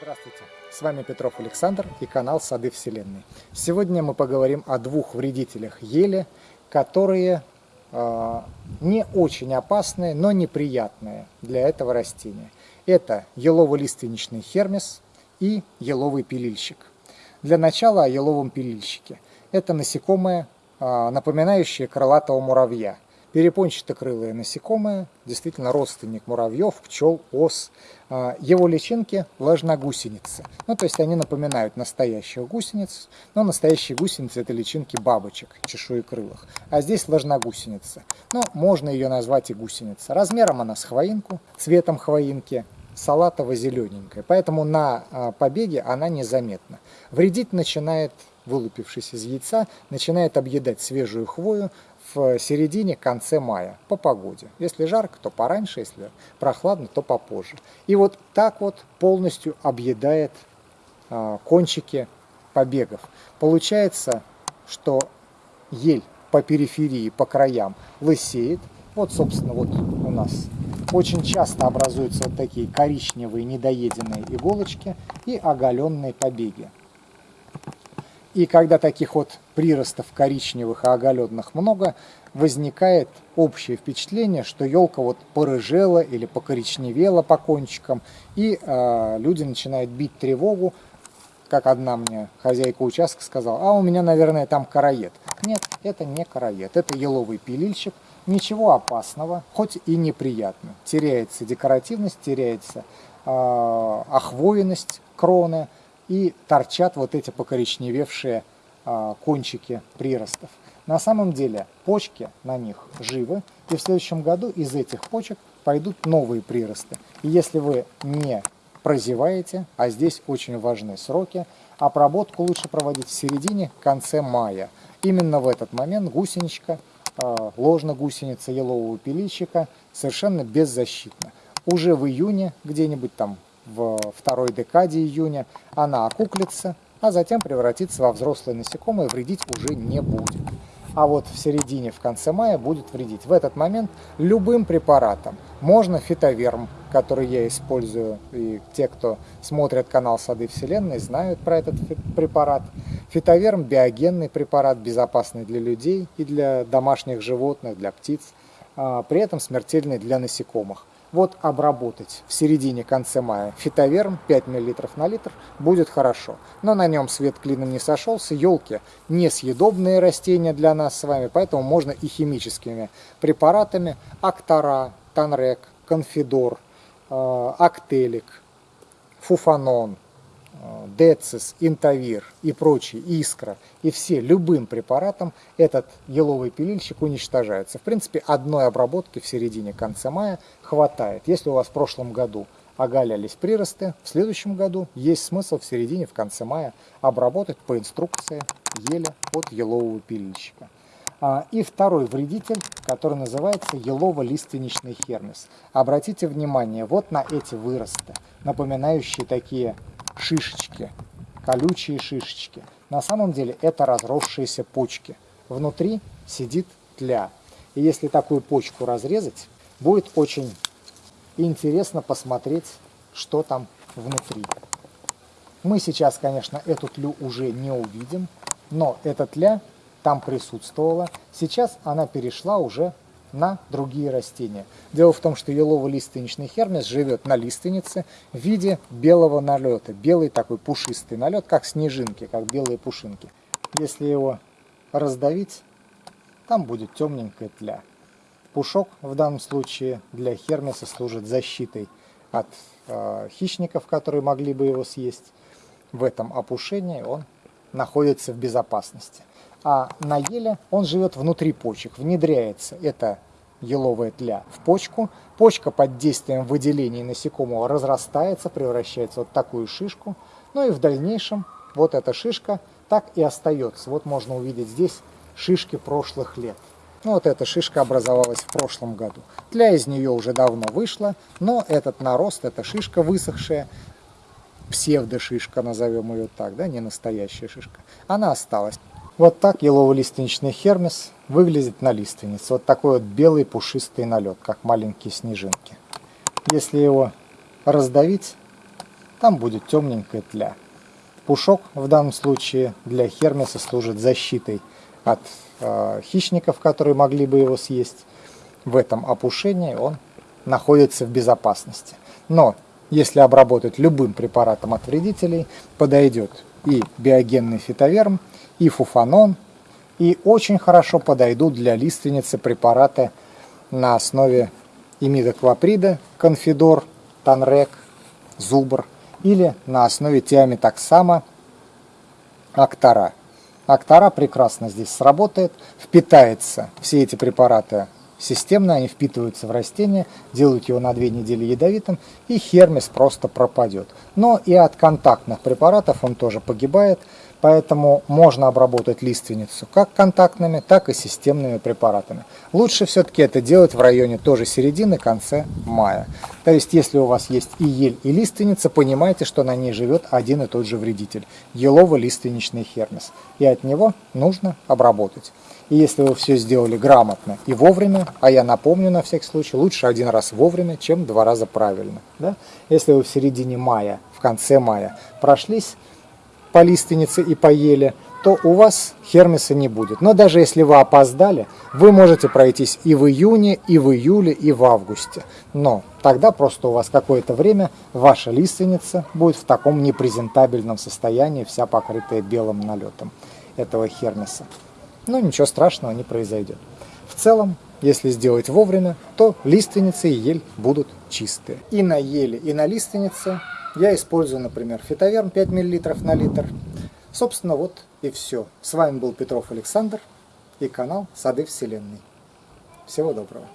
Здравствуйте, с вами Петров Александр и канал Сады Вселенной. Сегодня мы поговорим о двух вредителях ели, которые э, не очень опасные, но неприятные для этого растения. Это елово-лиственничный хермес и еловый пилильщик. Для начала о еловом пилильщике. Это насекомое, э, напоминающее крылатого муравья – Перепончатокрылое насекомое, действительно родственник муравьев, пчел, ос. А, его личинки – ложногусеницы. Ну, то есть они напоминают настоящих гусениц, но настоящие гусеницы – это личинки бабочек, чешуекрылых. А здесь ложногусеница. Ну, можно ее назвать и гусеница. Размером она с хвоинку, цветом хвоинки, салатово-зелененькая. Поэтому на а, побеге она незаметна. Вредить начинает вылупившись из яйца, начинает объедать свежую хвою, в середине, конце мая по погоде. Если жарко, то пораньше, если прохладно, то попозже. И вот так вот полностью объедает а, кончики побегов. Получается, что ель по периферии, по краям лысеет. Вот, собственно, вот у нас очень часто образуются вот такие коричневые недоеденные иголочки и оголенные побеги. И когда таких вот приростов коричневых и оголенных много, возникает общее впечатление, что елка вот порыжела или покоричневела по кончикам, и э, люди начинают бить тревогу, как одна мне хозяйка участка сказала, а у меня, наверное, там караед. Нет, это не караед, это еловый пилильщик, ничего опасного, хоть и неприятно. Теряется декоративность, теряется э, охвоенность кроны, и торчат вот эти покоричневевшие а, кончики приростов. На самом деле почки на них живы, и в следующем году из этих почек пойдут новые приросты. И если вы не прозеваете, а здесь очень важны сроки, обработку лучше проводить в середине, конце мая. Именно в этот момент гусеничка, а, ложно-гусеница елового пилильщика совершенно беззащитна. Уже в июне, где-нибудь там в второй декаде июня, она окуклится, а затем превратится во взрослое насекомое, вредить уже не будет. А вот в середине, в конце мая будет вредить. В этот момент любым препаратом. Можно фитоверм, который я использую, и те, кто смотрят канал Сады Вселенной, знают про этот препарат. Фитоверм – биогенный препарат, безопасный для людей и для домашних животных, для птиц, а при этом смертельный для насекомых. Вот обработать в середине-конце мая фитоверм 5 мл на литр будет хорошо. Но на нем свет клином не сошелся. Елки несъедобные растения для нас с вами, поэтому можно и химическими препаратами. Актора, Танрек, Конфидор, э, Актелик, Фуфанон, Децис, Интавир и прочие, Искра, и все любым препаратом этот еловый пилильщик уничтожается. В принципе, одной обработки в середине-конце мая хватает. Если у вас в прошлом году оголялись приросты, в следующем году есть смысл в середине, в конце мая обработать по инструкции еле от елового пилильщика. А, и второй вредитель, который называется елово-лиственничный хермес. Обратите внимание вот на эти выросты, напоминающие такие шишечки, колючие шишечки. На самом деле это разросшиеся почки. Внутри сидит тля. И если такую почку разрезать, будет очень интересно посмотреть, что там внутри. Мы сейчас, конечно, эту тлю уже не увидим, но эта тля там присутствовала. Сейчас она перешла уже на другие растения. Дело в том, что елово-лиственничный хермес живет на лиственнице в виде белого налета. Белый такой пушистый налет, как снежинки, как белые пушинки. Если его раздавить, там будет темненькая тля. Пушок в данном случае для хермеса служит защитой от э, хищников, которые могли бы его съесть. В этом опушении он находится в безопасности. А на еле он живет внутри почек, внедряется эта еловая тля в почку. Почка под действием выделений насекомого разрастается, превращается вот такую шишку. Ну и в дальнейшем вот эта шишка так и остается. Вот можно увидеть здесь шишки прошлых лет. Ну, вот эта шишка образовалась в прошлом году. Тля из нее уже давно вышла, но этот нарост, эта шишка высохшая, псевдошишка, назовем ее так, да, не настоящая шишка, она осталась. Вот так елово-лиственничный хермес выглядит на лиственнице. Вот такой вот белый пушистый налет, как маленькие снежинки. Если его раздавить, там будет темненькая тля. Пушок в данном случае для хермеса служит защитой от э, хищников, которые могли бы его съесть. В этом опушении он находится в безопасности. Но если обработать любым препаратом от вредителей, подойдет и биогенный фитоверм, и фуфанон, и очень хорошо подойдут для лиственницы препараты на основе имидоклоприда, конфидор, танрек, зубр или на основе тиаметоксама актара. Актара прекрасно здесь сработает, впитается все эти препараты системно, они впитываются в растение, делают его на две недели ядовитым, и хермес просто пропадет. Но и от контактных препаратов он тоже погибает, Поэтому можно обработать лиственницу как контактными, так и системными препаратами. Лучше все-таки это делать в районе тоже середины, конце мая. То есть, если у вас есть и ель, и лиственница, понимайте, что на ней живет один и тот же вредитель – елово-лиственничный хермес. И от него нужно обработать. И если вы все сделали грамотно и вовремя, а я напомню на всякий случай, лучше один раз вовремя, чем два раза правильно. Да? Если вы в середине мая, в конце мая прошлись, по лиственнице и по еле, то у вас хермеса не будет. Но даже если вы опоздали, вы можете пройтись и в июне, и в июле, и в августе. Но тогда просто у вас какое-то время ваша лиственница будет в таком непрезентабельном состоянии, вся покрытая белым налетом этого хермеса. Но ничего страшного не произойдет. В целом, если сделать вовремя, то лиственницы и ель будут чистые. И на еле, и на лиственнице я использую, например, фитоверм 5 мл на литр. Собственно, вот и все. С вами был Петров Александр и канал Сады Вселенной. Всего доброго.